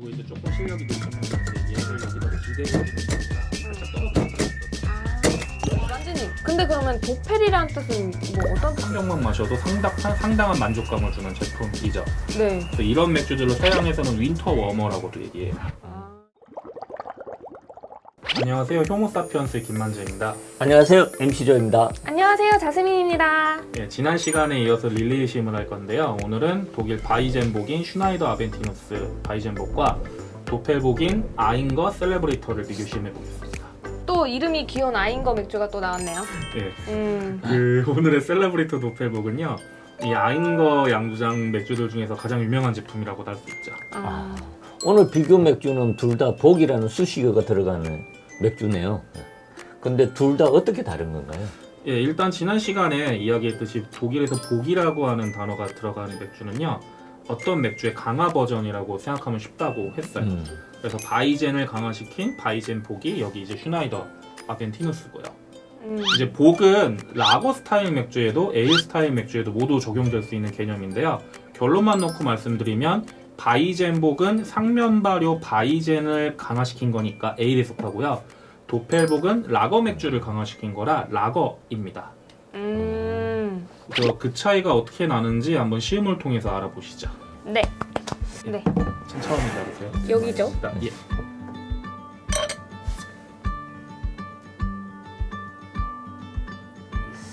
그리고 이제 조금 실력이 늘었는데 얘를 여기다가 기대고 살짝 떨어뜨렸어요. 완전히. 근데 그러면 Doppel이란 뜻은 뭐 어떤 뜻? 한 병만 마셔도 상당, 상당한 만족감을 주는 제품이죠. 네. 그래서 이런 맥주들로 서양에서는 winter warmer라고도 얘기해요. 아, 안녕하세요. 효모사피언스의 김만재입니다. 안녕하세요 MC조입니다 안녕하세요. 자스민입니다. 예, 지난 시간에 이어서 릴레이 시음을 할 건데요. 오늘은 독일 Weizenbock인 슈나이더 아벤티누스 Weizenbock과 Doppelbock인 아인거 셀레브레이터를 비교 시음해 보겠습니다. 또 이름이 귀여운 아인거 맥주가 또 나왔네요. 예, 음. 그 오늘의 셀레브레이터 Doppelbock은요. 이 아인거 양조장 맥주들 중에서 가장 유명한 제품이라고 할 수 있죠. 아. 오늘 비교 맥주는 둘 다 Bock이라는 수식어가 들어가는 맥주네요 근데 둘 다 어떻게 다른 건가요? 예, 일단 지난 시간에 이야기했듯이 독일에서 Bock이라고 하는 단어가 들어가는 맥주는요. 어떤 맥주의 강화 버전이라고 생각하면 쉽다고 했어요. 음, 그래서 Weizen을 강화시킨 Weizenbock이 여기 이제 슈나이더 아벤티누스고요. 음. 이제 Bock은 라거 스타일 맥주에도 에일 스타일 맥주에도 모두 적용될 수 있는 개념인데요. 결론만 놓고 말씀드리면 Weizenbock은 상면 발효 Weizen을 강화시킨 거니까 에일에 속하고요. Doppelbock은 라거 맥주를 강화시킨 거라 라거입니다. 음. 그래서 그 차이가 어떻게 나는지 한번 시음을 통해서 알아보시죠. 네. 네. 천천히 기다리세요. 여기죠? 자, 예.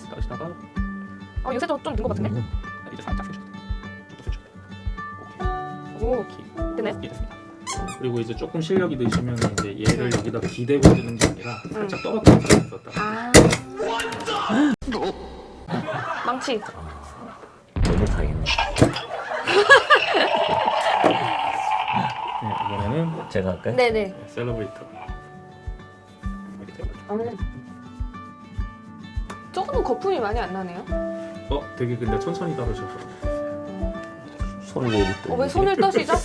따시다가 어, 요새 좀든것 같은데? 음. 이제 살짝 이. 되네. 오케이 됐습니다. 그리고 이제 조금 실력이 느시면 이제 얘를 여기다 기대고 드는 게 아니라 살짝 떨어뜨려서 있었다. 아. 망치. 너무 당했네 네, 이번에는 제가 할까요? 네네. 셀러브레이터. 이렇게 돼가지고. 음. 조금 거품이 많이 안 나네요. 어, 되게 근데 천천히 따르셔서. 손을 왜 이렇게 어, 왜 손을 떠시죠?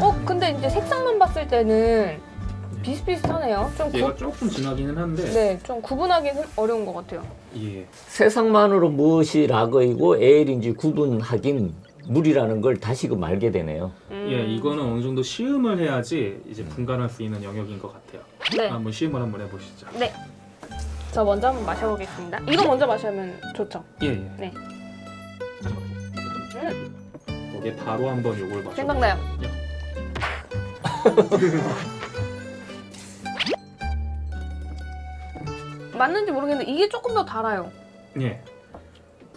어, 근데 이제 색상만 봤을 때는 비슷비슷하네요. 좀 얘가 구, 조금 진하기는 한데 네, 좀 구분하기는 어려운 것 같아요. 예. 세상만으로 무엇이 라거이고 에일인지 구분하긴 물이라는 걸 다시금 알게 되네요 음. 예, 이거는 어느 정도 시음을 해야지 이제 분간할 수 있는 영역인 것 같아요. 네, 한번 시음을 한번 해보시죠. 네. 저 먼저 한번 마셔보겠습니다. 이거 먼저 마시면 좋죠. 예, 예. 네. 음, 거기에 바로 한번 요걸 마셔. 생각나요. 맞는지 모르겠는데 이게 조금 더 달아요. 예.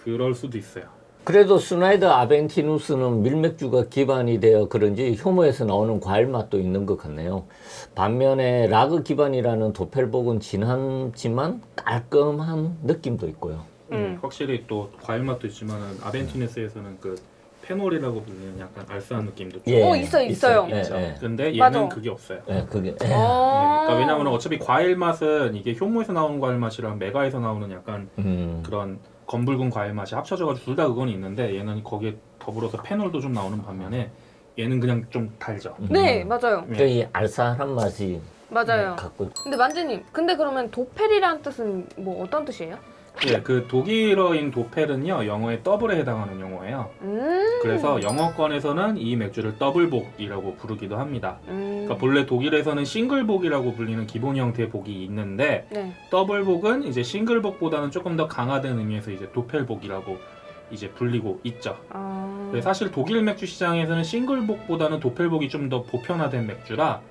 그럴 수도 있어요. 그래도 스나이더 아벤티누스는 밀맥주가 기반이 되어 그런지 효모에서 나오는 과일 맛도 있는 것 같네요. 반면에 라거 기반이라는 도펠복은 진하지만 깔끔한 느낌도 있고요. 음. 음. 확실히 또 과일 맛도 있지만은 아벤티네스에서는 그 페놀이라고 불리는 약간 알싸한 느낌도 좀 예. 어, 있어요, 있어요. 예, 있죠. 예. 근데 얘는 맞아. 그게 없어요. 네, 그게 어. 예, 그러니까 왜냐하면 어차피 과일 맛은 이게 효모에서 나오는 과일 맛이랑 메가에서 나오는 약간 음, 그런 검붉은 과일 맛이 합쳐져가지고 둘 다 그건 있는데 얘는 거기에 더불어서 페놀도 좀 나오는 반면에 얘는 그냥 좀 달죠. 음. 네, 맞아요. 그이 알싸한 맛이 맞아요. 갖고 근데 만재님, 근데 그러면 Doppel이란 뜻은 뭐 어떤 뜻이에요? 예, 그 독일어인 Doppel은요 영어의 double에 해당하는 용어예요. 음. 그래서 영어권에서는 이 맥주를 double Bock이라고 부르기도 합니다. 음. 그러니까 본래 독일에서는 single Bock이라고 불리는 기본 형태의 Bock이 있는데 네. 더블복은 이제 싱글복보다는 조금 더 강화된 의미에서 이제 Doppelbock이라고 이제 불리고 있죠. 아. 네, 사실 독일 맥주 시장에서는 single Bock보다는 Doppelbock이 좀 더 보편화된 맥주라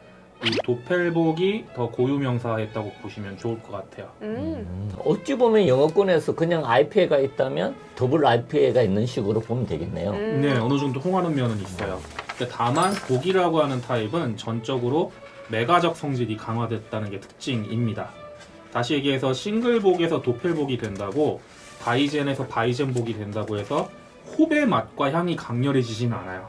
이 Doppelbock이 더 고유명사화했다고 보시면 좋을 것 같아요. 음. 음, 어찌 보면 영어권에서 그냥 IPA가 있다면 double IPA가 있는 식으로 보면 되겠네요. 음. 네, 어느 정도 통하는 면은 있어요. 근데 다만 Bock이라고 하는 타입은 전적으로 맥아적 성질이 강화됐다는 게 특징입니다. 다시 얘기해서 single Bock에서 Doppelbock이 된다고 Weizen에서 Weizenbock이 된다고 해서 홉의 맛과 향이 강렬해지진 않아요.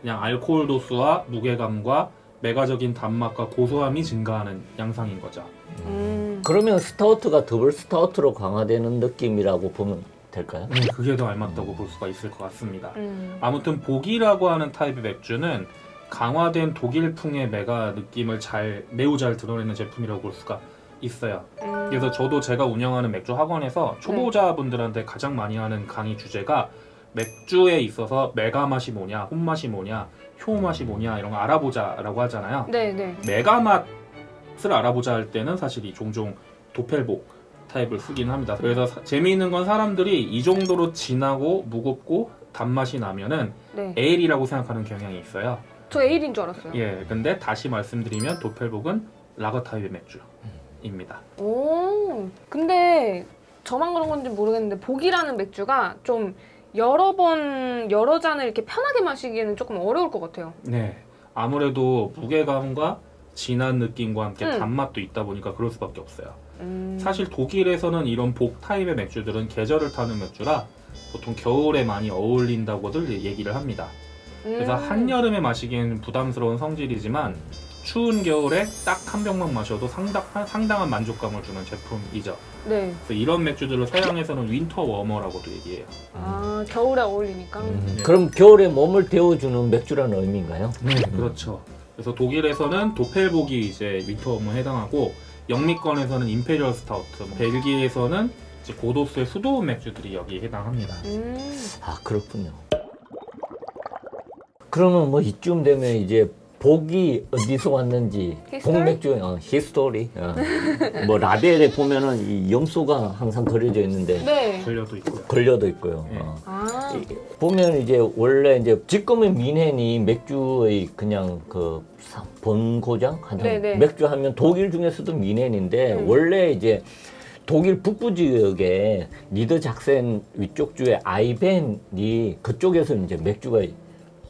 그냥 알코올 도수와 무게감과 맥아적인 단맛과 고소함이 증가하는 양상인 거죠. 음. 그러면 스타우트가 double stout로 강화되는 느낌이라고 보면 될까요? 네, 그게 더 알맞다고 볼 수가 있을 것 같습니다. 음. 아무튼 Bock이라고 하는 타입의 맥주는 강화된 독일풍의 맥아 느낌을 잘 매우 잘 드러내는 제품이라고 볼 수가 있어요. 음. 그래서 저도 제가 운영하는 맥주 학원에서 초보자분들한테 가장 많이 하는 강의 주제가 맥주에 있어서 맥아 맛이 뭐냐, 홉 맛이 뭐냐, 효모 맛이 뭐냐 이런 거 알아보자라고 하잖아요. 네, 네. 맥아 맛을 알아보자 할 때는 사실 이 종종 Doppelbock 타입을 쓰기는 합니다. 그래서 사- 재미있는 건 사람들이 이 정도로 진하고 무겁고 단맛이 나면은 네. 에일이라고 생각하는 경향이 있어요. 저 에일인 줄 알았어요. 예, 근데 다시 말씀드리면 Doppelbock은 라거 타입의 맥주입니다. 오, 근데 저만 그런 건지 모르겠는데 복이라는 맥주가 좀 여러 번 여러 잔을 이렇게 편하게 마시기에는 조금 어려울 것 같아요. 네, 아무래도 무게감과 진한 느낌과 함께 음. 단맛도 있다 보니까 그럴 수밖에 없어요. 음, 사실 독일에서는 이런 복 타입의 맥주들은 계절을 타는 맥주라 보통 겨울에 많이 어울린다고들 얘기를 합니다. 그래서 음. 한여름에 마시기에는 부담스러운 성질이지만 추운 겨울에 딱 한 병만 마셔도 상당, 상당한 만족감을 주는 제품이죠. 네. 그래서 이런 맥주들을 서양에서는 winter warmer라고도 얘기해요. 아 겨울에 어울리니까. 음, 네. 그럼 겨울에 몸을 데워주는 맥주라는 의미인가요? 네, 그렇죠. 그래서 독일에서는 Doppelbock이 이제 winter warmer에 해당하고 영미권에서는 imperial stout, 벨기에에서는 이제 고도수의 수도원 맥주들이 여기에 해당합니다. 음. 아 그렇군요. 그러면 뭐 이쯤 되면 이제 Bock이 어디서 왔는지? 복맥주 어, 히스토리 어. 뭐 라벨에 보면은 이 염소가 항상 그려져 있는데 네. 걸려도 있고요. 걸려도 있고요. 네. 어. 아. 이- 보면 이제 원래 이제 지금의 미넨이 맥주의 그냥 그 사- 본고장 하는 네네. 맥주 하면 독일 중에서도 미넨인데 음. 원래 이제 독일 북부 지역에 니더 작센 위쪽 주에 아이벤이 그쪽에서 이제 맥주가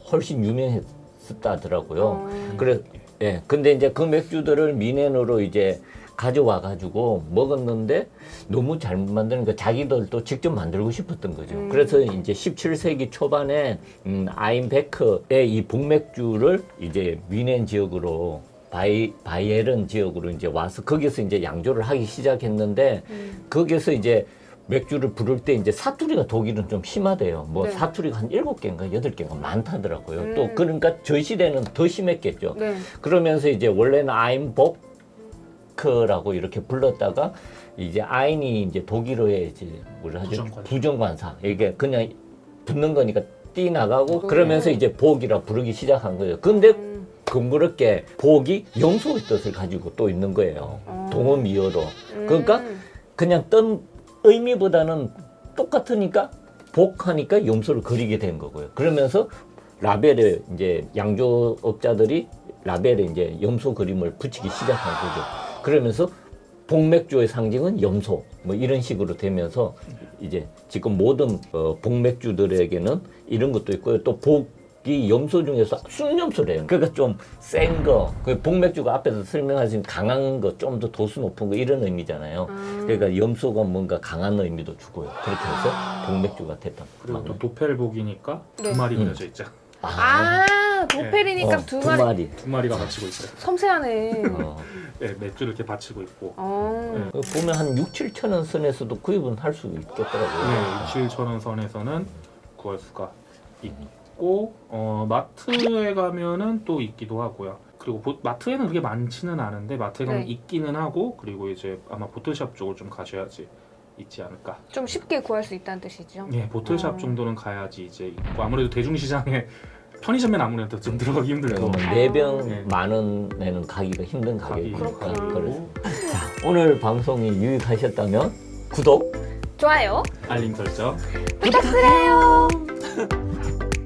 훨씬 유명했 었다더라고요. 어. 그래, 예. 근데 이제 그 맥주들을 뮌헨으로 이제 가져와 가지고 먹었는데 너무 잘 만드니까 자기들도 직접 만들고 싶었던 거죠. 음. 그래서 이제 17세기 초반에 음, 아인베크의 이 Bock맥주를 이제 뮌헨 지역으로 바이 바이에른 지역으로 이제 와서 거기서 이제 양조를 하기 시작했는데 음. 거기서 이제 맥주를 부를 때 이제 사투리가 독일은 좀 심하대요. 뭐 네. 사투리가 한 일곱 개인가 여덟 개가 많다더라고요. 음. 또 그러니까 저 시대는 더 심했겠죠. 네. 그러면서 이제 원래는 아인보크라고 이렇게 불렀다가 이제 아인이 이제 독일어의 이제 뭐라 하죠? 부정관사. 부정관사. 이게 그냥 붙는 거니까 띠 나가고 음. 그러면서 이제 복이라 부르기 시작한 거예요. 근데 음. 그렇게 복이 염소의 뜻을 가지고 또 있는 거예요. 어. 동어미어로. 그러니까 음. 그냥 떤 의미보다는 똑같으니까 복하니까 염소를 그리게 된 거고요. 그러면서 라벨에 이제 양조업자들이 라벨에 이제 염소 그림을 붙이기 시작한 거죠. 그러면서 복맥주의 상징은 염소 뭐 이런 식으로 되면서 이제 지금 모든 어, 복맥주들에게는 이런 것도 있고요. 또 복 이 염소 중에서 순염소래요. 그러니까 좀 센 거. 그 복맥주가 앞에서 설명하신 강한 거, 좀 더 도수 높은 거 이런 의미잖아요. 아. 그러니까 염소가 뭔가 강한 의미도 주고요. 그렇게 해서 복맥주가 됐다. 그리고 또 도펠복이니까 네. 두 마리 음. 그려져 있죠. 아 도펠이니까 어, 두 마리. 두 마리가 받치고 있어요. 섬세하네. 어. 네, 맥주를 이렇게 받치고 있고. 어. 네. 보면 한 6, 7천 원 선에서도 구입은 할 수 있겠더라고요. 네, 7천 원 선에서는 구할 수가 있고 어, 마트에 가면은 또 있기도 하고요. 그리고 보- 마트에는 그렇게 많지는 않은데 마트에 가면 네. 있기는 하고 그리고 이제 아마 보틀샵 쪽을 좀 가셔야지 있지 않을까. 좀 쉽게 구할 수 있다는 뜻이죠. 예, 보틀샵 어. 정도는 가야지 이제 있고 아무래도 대중시장에 편의점엔 아무래도 좀 들어가기 아. 네병 네. 만 원에는 가기가 힘든 그렇구나. 그래서 자, 오늘 방송이 유익하셨다면 구독 좋아요. 알림 설정 부탁드려요.